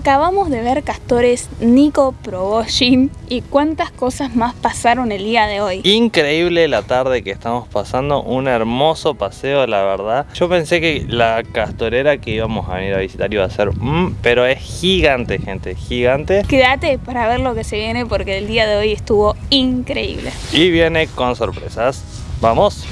Acabamos de ver castores, Nico probó y cuántas cosas más pasaron el día de hoy. Increíble la tarde que estamos pasando, un hermoso paseo la verdad. Yo pensé que la castorera que íbamos a venir a visitar iba a ser, mmm, pero es gigante gente, gigante. Quédate para ver lo que se viene porque el día de hoy estuvo increíble. Y viene con sorpresas. ¡Vamos!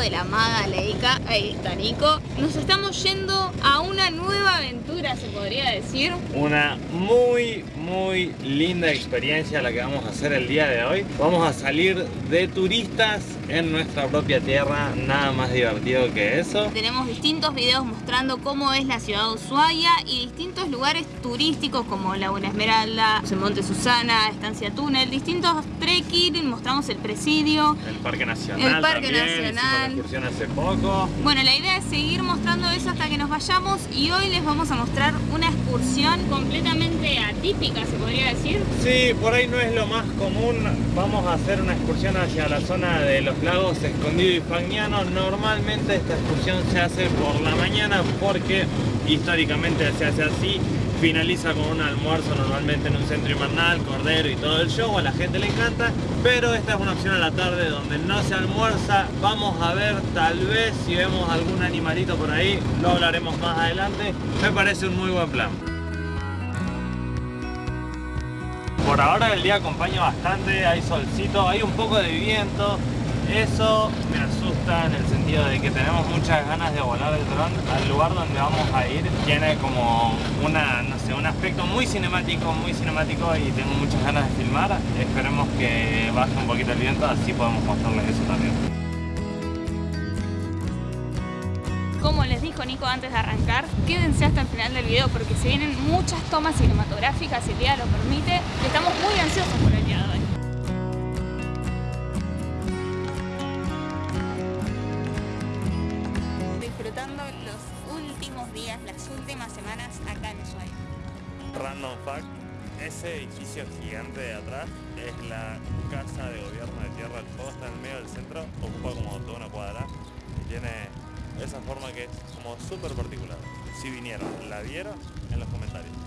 De la Maga Ahí está Nico. Nos estamos yendo a una nueva aventura, se podría decir. Una muy, muy linda experiencia la que vamos a hacer el día de hoy. Vamos a salir de turistas en nuestra propia tierra, nada más divertido que eso. Tenemos distintos videos mostrando cómo es la ciudad de Ushuaia y distintos lugares turísticos como Laguna Esmeralda, Monte Susana, Estancia Túnel, distintos trekking, mostramos el presidio. El Parque Nacional El Parque Nacional. excursión hace poco. Bueno, la idea es seguir mostrando eso hasta que nos vayamos y hoy les vamos a mostrar una excursión completamente atípica, se podría decir. Sí, por ahí no es lo más común. Vamos a hacer una excursión hacia la zona de los lagos Escondido y Fagnano. Normalmente esta excursión se hace por la mañana porque históricamente se hace así. Finaliza con un almuerzo normalmente en un centro invernal, cordero y todo el show, a la gente le encanta, pero esta es una opción a la tarde donde no se almuerza. Vamos a ver tal vez si vemos algún animalito por ahí, lo hablaremos más adelante. Me parece un muy buen plan. Por ahora el día acompaña bastante, hay solcito, hay un poco de viento, eso me asusta en el sentido de que tenemos muchas ganas de volar el dron al lugar donde vamos a ir. Tiene como una, no sé, un aspecto muy cinemático, muy cinemático y tengo muchas ganas de filmar. Esperemos que baje un poquito el viento, así podemos mostrarles eso también. Como les dijo Nico antes de arrancar, quédense hasta el final del video porque se vienen muchas tomas cinematográficas, si el día lo permite. Estamos muy ansiosos por el Random fact, ese edificio gigante de atrás es la casa de gobierno de Tierra del Fuego, está en el medio del centro, ocupa como toda una cuadra y tiene esa forma que es como súper particular. Si vinieron, la vieron en los comentarios.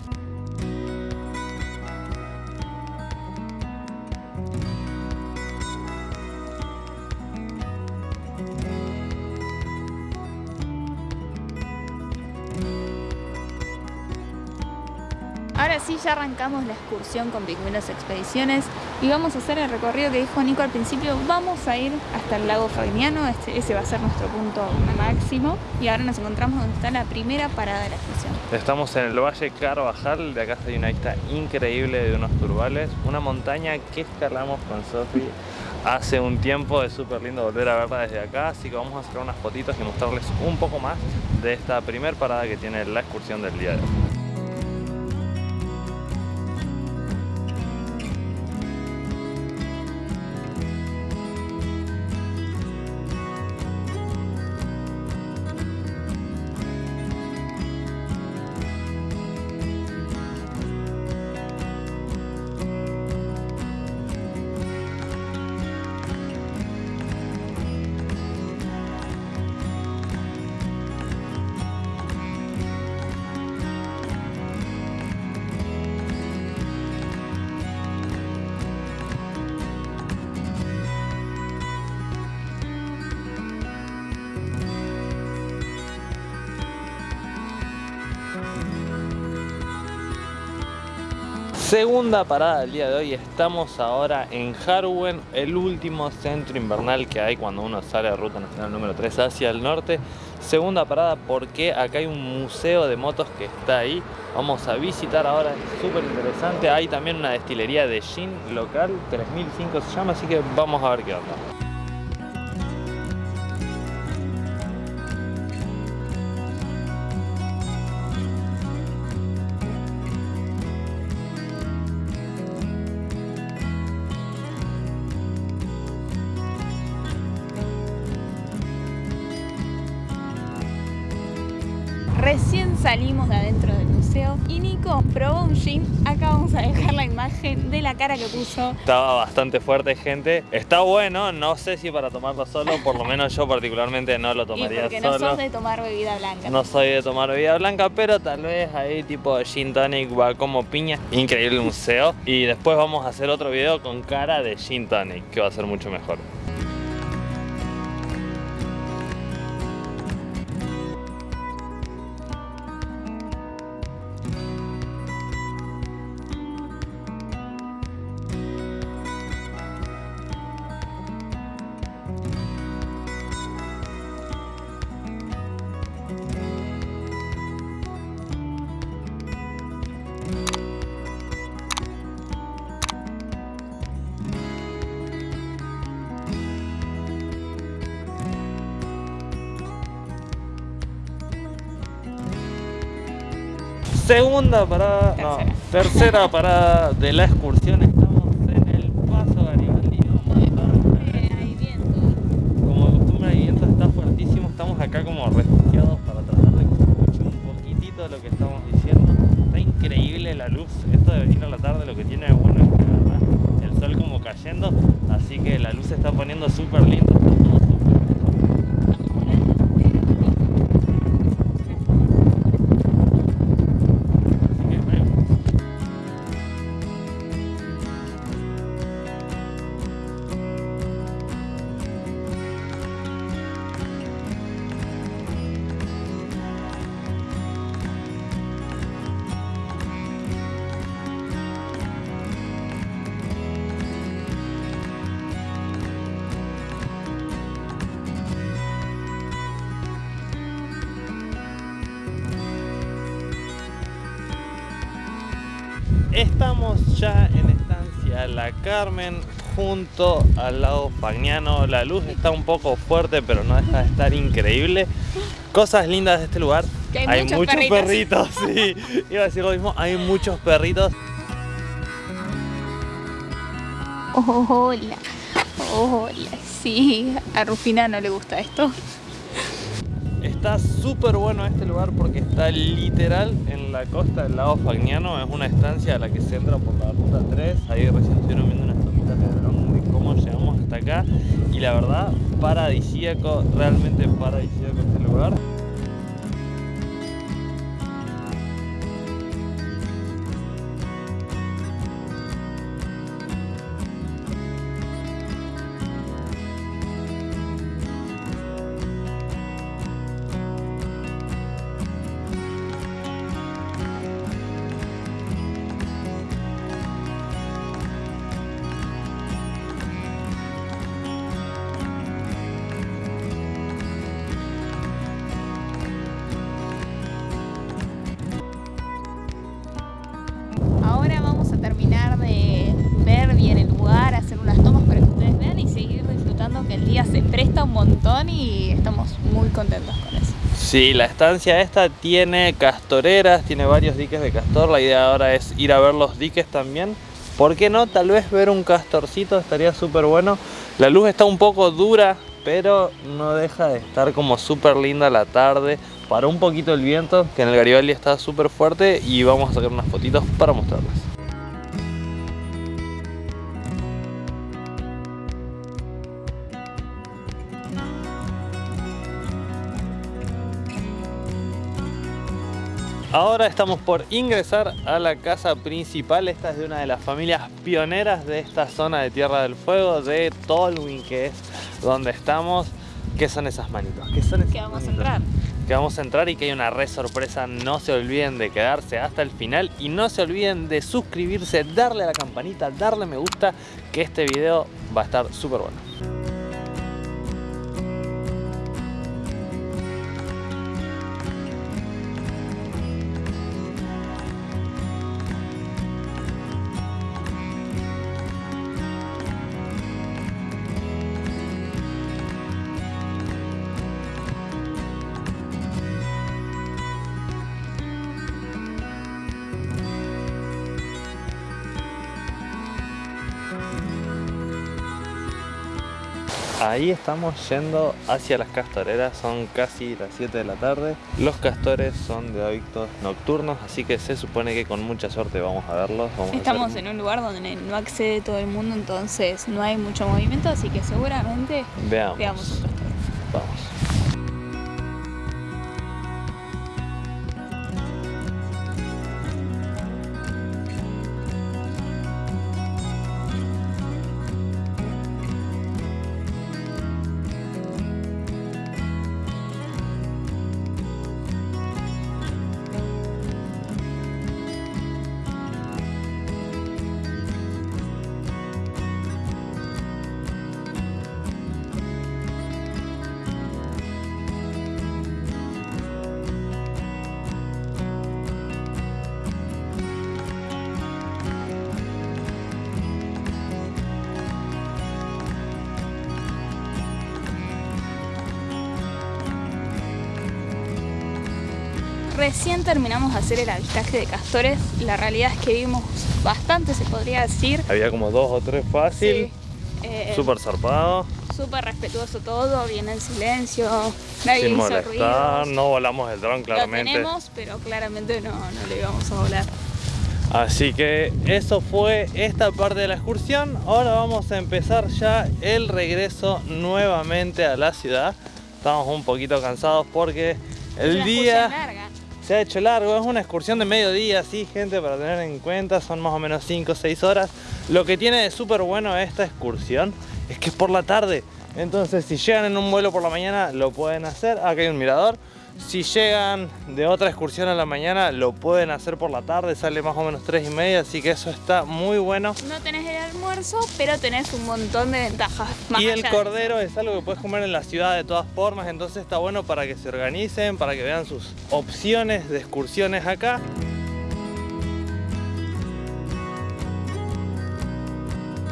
Ahora sí, ya arrancamos la excursión con Pingüinos Expediciones y vamos a hacer el recorrido que dijo Nico al principio. Vamos a ir hasta el lago Fagnano, este, ese va a ser nuestro punto máximo. Y ahora nos encontramos donde está la primera parada de la excursión. Estamos en el Valle Carvajal, de acá hay una vista increíble de unos turbales. Una montaña que escalamos con Sofi hace un tiempo, es súper lindo volver a verla desde acá, así que vamos a sacar unas fotitos y mostrarles un poco más de esta primera parada que tiene la excursión del día de hoy. Segunda parada del día de hoy, estamos ahora en Harwen, el último centro invernal que hay cuando uno sale de ruta nacional número 3 hacia el norte. Segunda parada porque acá hay un museo de motos que está ahí, vamos a visitar ahora, es súper interesante. Hay también una destilería de gin local, 3005 se llama, así que vamos a ver qué onda. Salimos de adentro del museo y Nico probó un gin. Acá vamos a dejar la imagen de la cara que puso. Estaba bastante fuerte, gente. Está bueno, no sé si para tomarlo solo, por lo menos yo particularmente no lo Y tomaría porque solo. no sos de tomar bebida blanca. No soy de tomar bebida blanca, pero tal vez ahí tipo gin tonic va como piña. Increíble el museo. Y después vamos a hacer otro video con cara de gin tonic, que va a ser mucho mejor. Segunda parada, no, Tercera. tercera parada de la excursión. Estamos ya en estancia La Carmen junto al lago Fagnano. La luz está un poco fuerte, pero no deja de estar increíble. Cosas lindas de este lugar. Que hay muchos muchos perritos. perritos, sí. Iba a decir lo mismo, hay muchos perritos. Hola. Hola. Sí, a Rufina no le gusta esto. Está súper bueno este lugar porque está literal en la costa del lago Fagnano. Es una estancia a la que se entra por la ruta 3. Ahí recién estuvieron viendo unas tomitas de dron de cómo llegamos hasta acá. Y la verdad, paradisíaco, realmente paradisíaco este lugar. Contentos con eso. Sí, la estancia esta tiene castoreras, tiene varios diques de castor. La idea ahora es ir a ver los diques también. ¿Por qué no? Tal vez ver un castorcito estaría súper bueno. La luz está un poco dura, pero no deja de estar como súper linda la tarde. Paró un poquito el viento, que en el Garibaldi está súper fuerte y vamos a sacar unas fotitos para mostrarles. Ahora estamos por ingresar a la casa principal. Esta es de una de las familias pioneras de esta zona de Tierra del Fuego, de Tolwyn, que es donde estamos. ¿Qué son esas manitos? ¿Qué son esas Que vamos a entrar. Que vamos a entrar y que hay una re sorpresa. No se olviden de quedarse hasta el final y no se olviden de suscribirse, darle a la campanita, darle me gusta, que este video va a estar súper bueno. Ahí estamos yendo hacia las castoreras, son casi las 7 de la tarde. Los castores son de hábitos nocturnos, así que se supone que con mucha suerte vamos a verlos. estamos en un lugar donde no accede todo el mundo, entonces no hay mucho movimiento, así que seguramente veamos, veamos Recién terminamos de hacer el avistaje de castores. La realidad es que vimos bastante, se podría decir. Había como dos o tres fácil. Eh, súper zarpado. Súper respetuoso todo, bien en silencio. Nadie Sin hizo molestar, no volamos el dron claramente. Lo tenemos, pero claramente no, no le íbamos a volar. Así que eso fue esta parte de la excursión. Ahora vamos a empezar ya el regreso nuevamente a la ciudad. Estamos un poquito cansados porque el día se ha hecho largo, es una excursión de mediodía, sí gente, para tener en cuenta, son más o menos 5 o 6 horas. Lo que tiene de súper bueno esta excursión es que es por la tarde, entonces si llegan en un vuelo por la mañana lo pueden hacer, acá hay un mirador, si llegan de otra excursión a la mañana, lo pueden hacer por la tarde, sale más o menos 3 y media, así que eso está muy bueno. No tenés almuerzo, pero tenés un montón de ventajas. y el cordero es algo que puedes comer en la ciudad de todas formas, entonces está bueno para que se organicen, para que vean sus opciones de excursiones acá.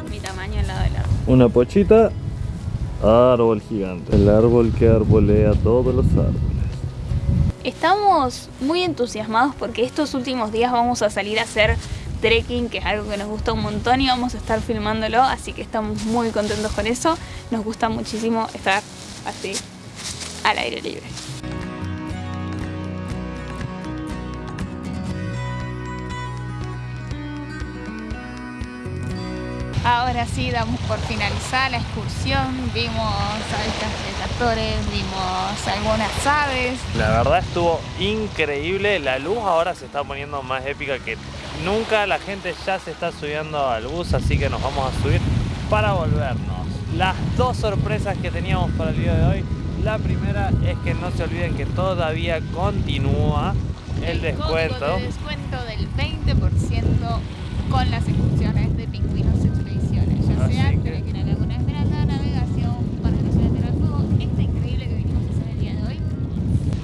Mi tamaño al lado del árbol. Una pochita, árbol gigante. El árbol que arbolea todos los árboles. Estamos muy entusiasmados porque estos últimos días vamos a salir a hacer trekking, que es algo que nos gusta un montón y vamos a estar filmándolo, así que estamos muy contentos con eso. Nos gusta muchísimo estar así al aire libre. Ahora sí damos por finalizada la excursión, vimos avistas de castores, vimos algunas aves. La verdad estuvo increíble, la luz ahora se está poniendo más épica que nunca, la gente ya se está subiendo al bus, así que nos vamos a subir para volvernos. Las dos sorpresas que teníamos para el día de hoy, la primera es que no se olviden que todavía continúa el, descuento. El descuento del 20% con las excursiones de pingüinos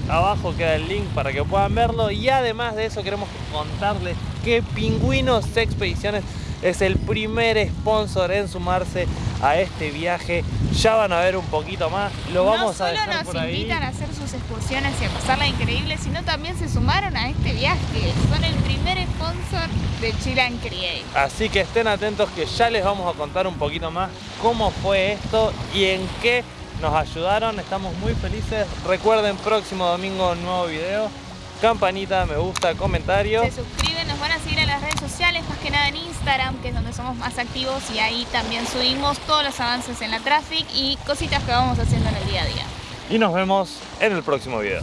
Abajo queda el link para que puedan verlo. Y además de eso queremos contarles que Pingüinos Expediciones es el primer sponsor en sumarse a este viaje. Ya van a ver un poquito más, lo vamos a dejar por ahí. No solo nos invitan a hacer sus excursiones y a pasarla increíble, sino también se sumaron a este viaje. Son el primer sponsor de Chill and Create. Así que estén atentos que ya les vamos a contar un poquito más cómo fue esto y en qué nos ayudaron, estamos muy felices. Recuerden, próximo domingo un nuevo video. Campanita, me gusta, comentario. Se suscriben, van a seguir en las redes sociales, más que nada en Instagram, que es donde somos más activos y ahí también subimos todos los avances en la traffic y cositas que vamos haciendo en el día a día. Y nos vemos en el próximo video.